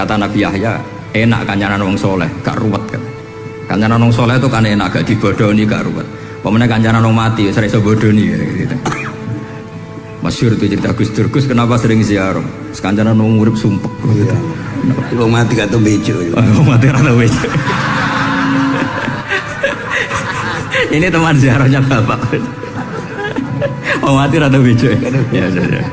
kata Nabi Yahya enak kancanan wong soleh gak ruwet kan kancanan wong soleh itu kan enak gak dibodoni gak ruwet pemenang kancanan wong mati sering sebodoni ya, gitu. Masyur itu cerita Gus Durgus kenapa sering ziarah sekancanan wong urip sumpek gitu. Iya. Wong mati gak tau bejo. Ya. Oh, mati rada wis. Ini teman ziarahnya bapak. Oh mati rada bejo. Ya, ya, ya.